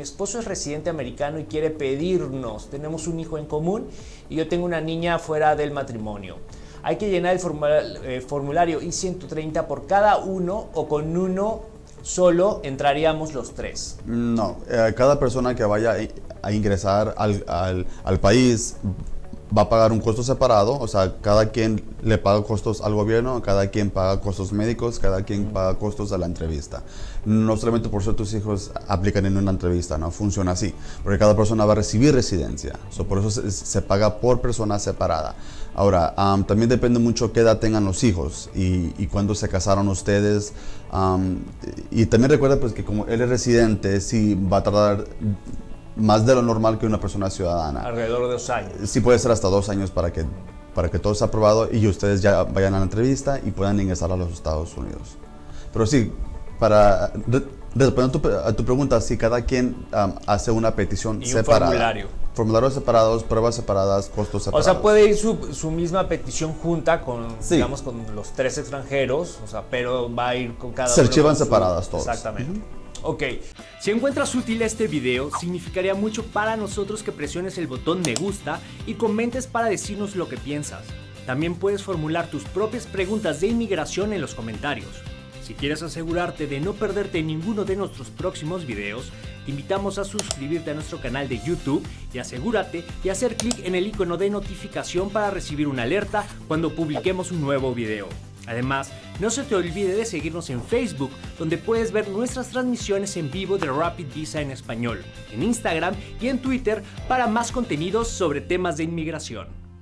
esposo es residente americano y quiere pedirnos. Tenemos un hijo en común y yo tengo una niña fuera del matrimonio. Hay que llenar el eh, formulario I-130 por cada uno o con uno solo entraríamos los tres. No, eh, cada persona que vaya a ingresar al, al país va a pagar un costo separado, o sea, cada quien le paga costos al gobierno, cada quien paga costos médicos, cada quien paga costos a la entrevista. No solamente por ser tus hijos aplican en una entrevista, no funciona así, porque cada persona va a recibir residencia, por eso se, paga por persona separada. Ahora, también depende mucho qué edad tengan los hijos y, y cuándo se casaron ustedes. y también recuerda pues que como él es residente, sí va a tardar más de lo normal que una persona ciudadana. Alrededor de dos años. Sí puede ser hasta dos años para que, para que todo sea aprobado y ustedes ya vayan a la entrevista y puedan ingresar a los Estados Unidos. Pero sí, para responder a tu, pregunta, si cada quien hace una petición y separada. Un formulario. Formularios separados, pruebas separadas, costos separados. O sea, puede ir su, su misma petición junta con, digamos, con los tres extranjeros, o sea, pero va a ir con cada Se archivan separadas todos. Exactamente. Ok, si encuentras útil este video, significaría mucho para nosotros que presiones el botón me gusta y comentes para decirnos lo que piensas. También puedes formular tus propias preguntas de inmigración en los comentarios. Si quieres asegurarte de no perderte ninguno de nuestros próximos videos, te invitamos a suscribirte a nuestro canal de YouTube y asegúrate de hacer clic en el icono de notificación para recibir una alerta cuando publiquemos un nuevo video. Además, no se te olvide de seguirnos en Facebook, donde puedes ver nuestras transmisiones en vivo de Rapid Visa en español, en Instagram y en Twitter para más contenidos sobre temas de inmigración.